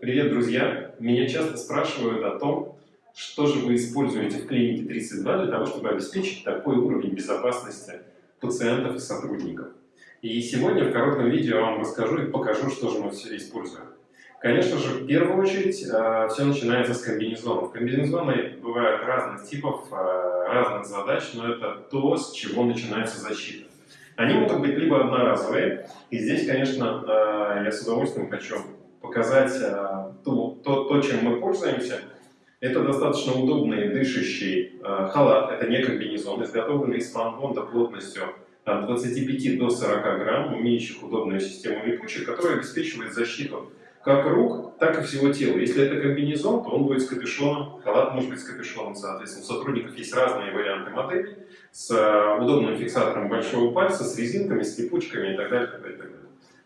Привет, друзья! Меня часто спрашивают о том, что же вы используете в клинике 32 для того, чтобы обеспечить такой уровень безопасности пациентов и сотрудников. И сегодня в коротком видео я вам расскажу и покажу, что же мы все используем. Конечно же, в первую очередь, э, все начинается с комбинезонов. Комбинезоны бывают разных типов, э, разных задач, но это то, с чего начинается защита. Они могут быть либо одноразовые, и здесь, конечно, э, я с удовольствием хочу показать то, то, то, чем мы пользуемся. Это достаточно удобный дышащий халат, это не комбинезон, изготовленный из фанбонда плотностью от 25 до 40 грамм, имеющих удобную систему липучек, которая обеспечивает защиту как рук, так и всего тела. Если это комбинезон, то он будет с капюшоном, халат может быть с капюшоном, соответственно. У сотрудников есть разные варианты моделей с э, удобным фиксатором большого пальца, с резинками, с липучками и так далее. Далее, так далее.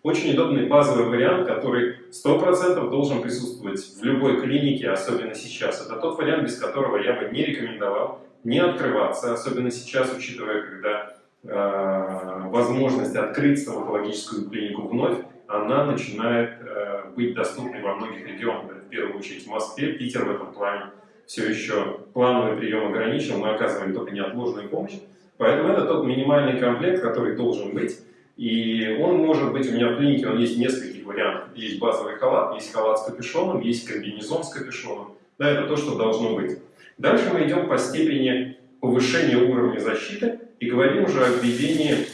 Очень удобный базовый вариант, который 100% должен присутствовать в любой клинике, особенно сейчас. Это тот вариант, без которого я бы не рекомендовал не открываться, особенно сейчас, учитывая, когда э, возможность открыть стоматологическую клинику вновь, она начинает э, быть доступной во многих регионах, в первую очередь в Москве, Питер в этом плане все еще плановый прием ограничен, мы оказываем только неотложную помощь. Поэтому это тот минимальный комплект, который должен быть. И он может быть у меня в клинике, он есть нескольких вариантов. Есть базовый халат, есть халат с капюшоном, есть комбинезон с капюшоном. Да, это то, что должно быть. Дальше мы идем по степени повышения уровня защиты и говорим уже о введении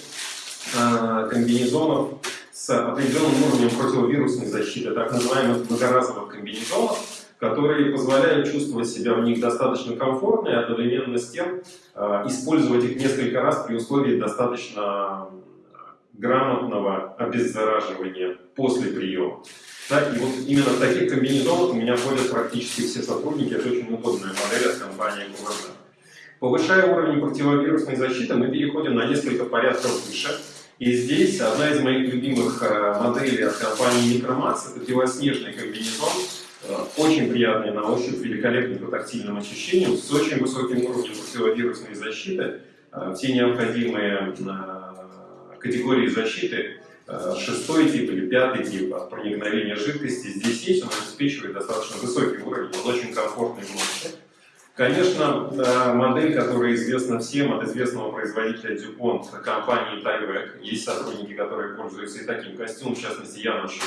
э, комбинезонов с определенным уровнем противовирусной защиты, так называемых многоразовых комбинезонов, которые позволяют чувствовать себя в них достаточно комфортно и одновременно с тем э, использовать их несколько раз при условии достаточно грамотного обеззараживания после приема. Да, и вот именно в таких комбинезонах у меня ходят практически все сотрудники, это очень удобная модель от компании QVZ. Повышая уровень противовирусной защиты, мы переходим на несколько порядков выше. И здесь одна из моих любимых э, моделей от компании Micromax, это белоснежный комбинезон, э, очень приятный на ощупь, великолепный по тактильным ощущениям, с очень высоким уровнем противовирусной защиты, э, все необходимые категории защиты, шестой тип или пятый тип от проникновения жидкости здесь есть, он обеспечивает достаточно высокий уровень, он очень комфортный в носе. Конечно, модель, которая известна всем от известного производителя DuPont, компании Tyvek. Есть сотрудники, которые пользуются и таким костюмом. В частности, я ношу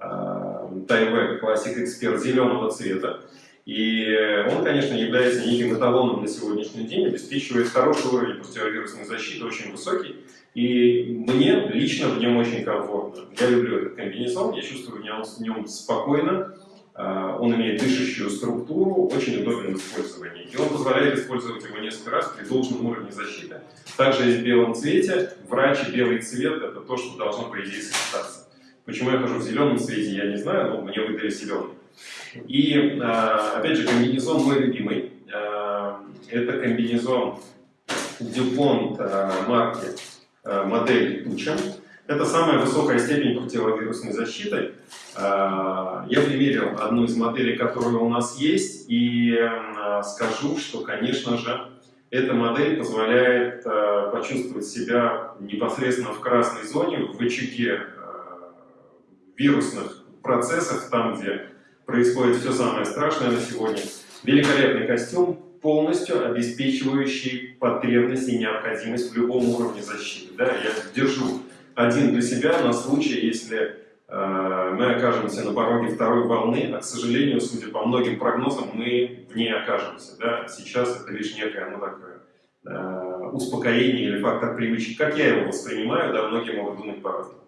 Tyvek Classic Expert зеленого цвета. И он, конечно, является неким эталоном на сегодняшний день, обеспечивает хороший уровень противовирусной защиты, очень высокий. И мне лично в нем очень комфортно. Я люблю этот комбинезон, я чувствую в нем, в нем спокойно, а, он имеет дышащую структуру, очень удобен в использовании. И он позволяет использовать его несколько раз при должном уровне защиты. Также есть в белом цвете. Врач и белый цвет – это то, что должно, по идее, сочетаться. Почему я хожу в зеленом цвете, я не знаю, но мне выдали зеленый. И, а, опять же, комбинезон мой любимый. А, это комбинезон DuPont марки модель Туча. Это самая высокая степень противовирусной защиты. А, я примерил одну из моделей, которая у нас есть, и а, скажу, что, конечно же, эта модель позволяет почувствовать себя непосредственно в красной зоне, в очаге вирусных процессов, там, где происходит все самое страшное на сегодня. Великолепный костюм, полностью обеспечивающий потребность и необходимость в любом уровне защиты. Да, я держу один для себя на случай, если э, мы окажемся на пороге второй волны, а, к сожалению, судя по многим прогнозам, мы в ней окажемся. Да? Сейчас это лишь некое ну, такое, э, успокоение или фактор привычки. Как я его воспринимаю, да, многие могут думать по-разному.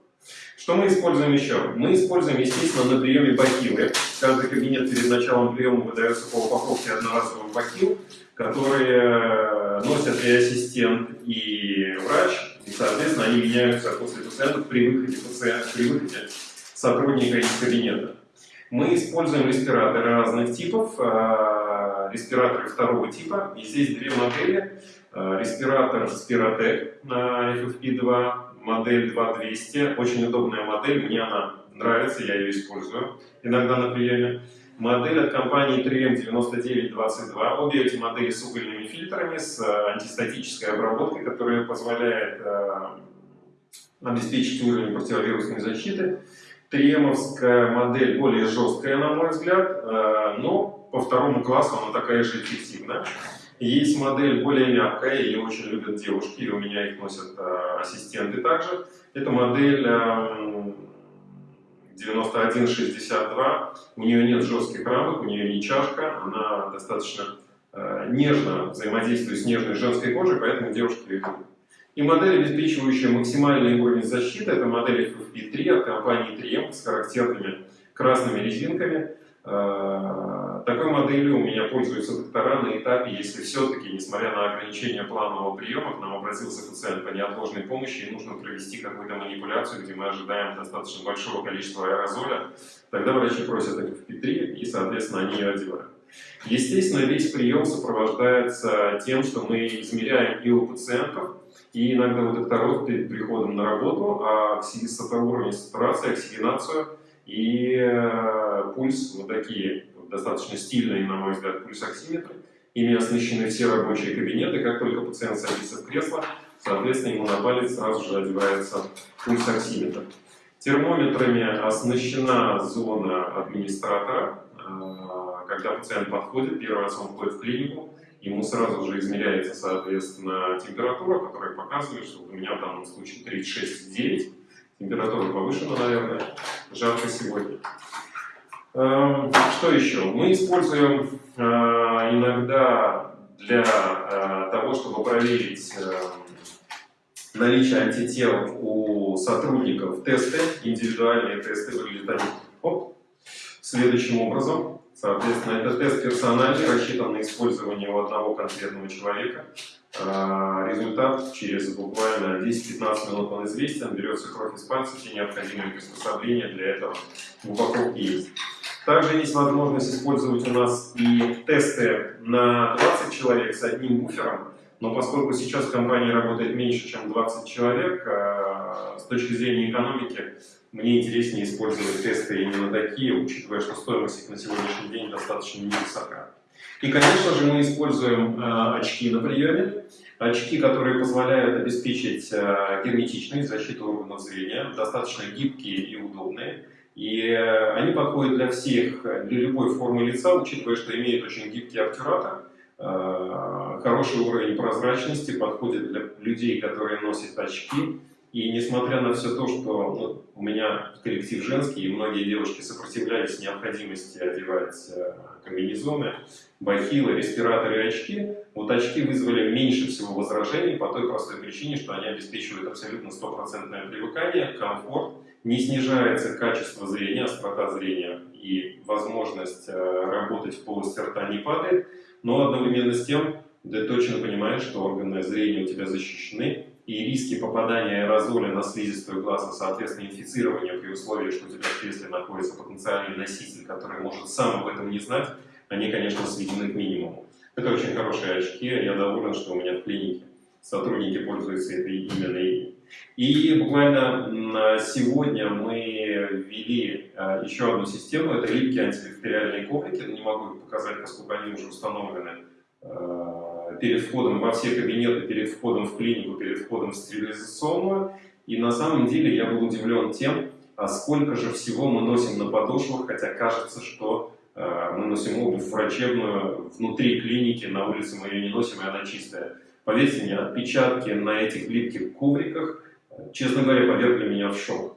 Что мы используем еще? Мы используем, естественно, на приеме бахилы. Каждый кабинет перед началом приема выдается по упаковке одноразовых бахил, которые э, носят и ассистент, и врач, и, соответственно, они меняются после пациента при выходе, пациента, при выходе сотрудника из кабинета. Мы используем респираторы разных типов, а, респираторы второго типа. И здесь две модели. А, респиратор Spiratec на FFP2, модель 2200. Очень удобная модель, мне она нравится, я ее использую иногда на приеме модель от компании 3M9922. Обе эти модели с угольными фильтрами, с э, антистатической обработкой, которая позволяет э, обеспечить уровень противовирусной защиты. Тремовская модель более жесткая, на мой взгляд, э, но по второму классу она такая же эффективная. Есть модель более мягкая, ее очень любят девушки, и у меня их носят э, ассистенты также. Это модель 9162, у нее нет жестких рамок, у нее не чашка, она достаточно э, нежно взаимодействует с нежной женской кожей, поэтому девушки ее любят. И модель, обеспечивающая максимальный уровень защиты, это модель FFP3 от компании 3M с характерными красными резинками. Э, такой моделью у меня пользуются доктора на этапе, если все-таки, несмотря на ограничение планового приема, к нам обратился пациент по неотложной помощи и нужно провести какую-то манипуляцию, где мы ожидаем достаточно большого количества аэрозоля, тогда врачи просят FFP3 и, соответственно, они ее одевают. Естественно, весь прием сопровождается тем, что мы измеряем и у пациентов, и иногда у докторов перед приходом на работу, а уровень сатурации, оксигенацию и э, пульс, вот такие достаточно стильные, на мой взгляд, пульсоксиметры. Ими оснащены все рабочие кабинеты. Как только пациент садится в кресло, соответственно, ему на палец сразу же одевается пульсоксиметр. Термометрами оснащена зона администратора. Э, когда пациент подходит, первый раз он входит в клинику, ему сразу же измеряется, соответственно, температура, которая показывает, что у меня в данном случае 36,9. Температура повышена, наверное, жарко сегодня. Эм, что еще? Мы используем э, иногда для э, того, чтобы проверить эм, наличие антител у сотрудников тесты, индивидуальные тесты выглядят они оп, следующим образом. Соответственно, это тест персональный, рассчитан на использование у одного конкретного человека. А, результат через буквально 10-15 минут он известен, берется кровь из пальца, все необходимые приспособления для этого в упаковке есть. Также есть возможность использовать у нас и тесты на 20 человек с одним буфером, но поскольку сейчас в компании работает меньше, чем 20 человек, а, с точки зрения экономики мне интереснее использовать тесты именно такие, учитывая, что стоимость их на сегодняшний день достаточно невысока. И, конечно же, мы используем э, очки на приеме. Очки, которые позволяют обеспечить э, герметичность, защиту органов зрения, достаточно гибкие и удобные. И э, они подходят для всех, для любой формы лица, учитывая, что имеют очень гибкий обтюратор, э, хороший уровень прозрачности, подходит для людей, которые носят очки, и несмотря на все то, что ну, у меня коллектив женский, и многие девушки сопротивлялись необходимости одевать э, комбинезоны, бахилы, респираторы и очки, вот очки вызвали меньше всего возражений по той простой причине, что они обеспечивают абсолютно стопроцентное привыкание, комфорт, не снижается качество зрения, острота зрения и возможность э, работать в полости рта не падает, но одновременно с тем ты точно понимаешь, что органы зрения у тебя защищены, и риски попадания аэрозоля на слизистую глаз, и, соответственно, инфицирования при условии, что у тебя в кресле находится потенциальный носитель, который может сам об этом не знать, они, конечно, сведены к минимуму. Это очень хорошие очки, я доволен, что у меня в клинике сотрудники пользуются этой именно ими. И буквально сегодня мы ввели а, еще одну систему, это липкие антибактериальные коврики, не могу их показать, поскольку они уже установлены а, перед входом во все кабинеты, перед входом в клинику, перед входом в стерилизационную. И на самом деле я был удивлен тем, а сколько же всего мы носим на подошвах, хотя кажется, что э, мы носим обувь врачебную внутри клиники, на улице мы ее не носим, и она чистая. Поверьте мне, отпечатки на этих липких ковриках, честно говоря, повергли меня в шок.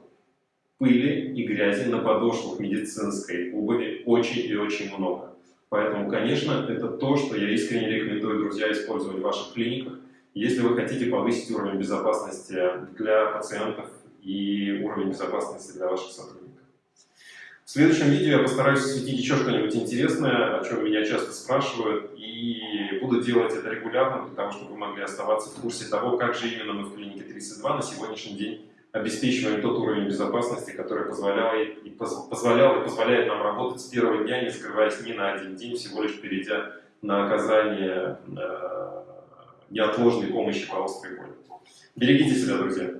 Пыли и грязи на подошвах медицинской обуви очень и очень много. Поэтому, конечно, это то, что я искренне рекомендую, друзья, использовать в ваших клиниках, если вы хотите повысить уровень безопасности для пациентов и уровень безопасности для ваших сотрудников. В следующем видео я постараюсь осветить еще что-нибудь интересное, о чем меня часто спрашивают, и буду делать это регулярно, для того, чтобы вы могли оставаться в курсе того, как же именно мы в клинике 32 на сегодняшний день обеспечиваем тот уровень безопасности, который позволял и, позволял и позволяет нам работать с первого дня, не скрываясь ни на один день, всего лишь перейдя на оказание э, неотложной помощи по острой боли. Берегите себя, друзья!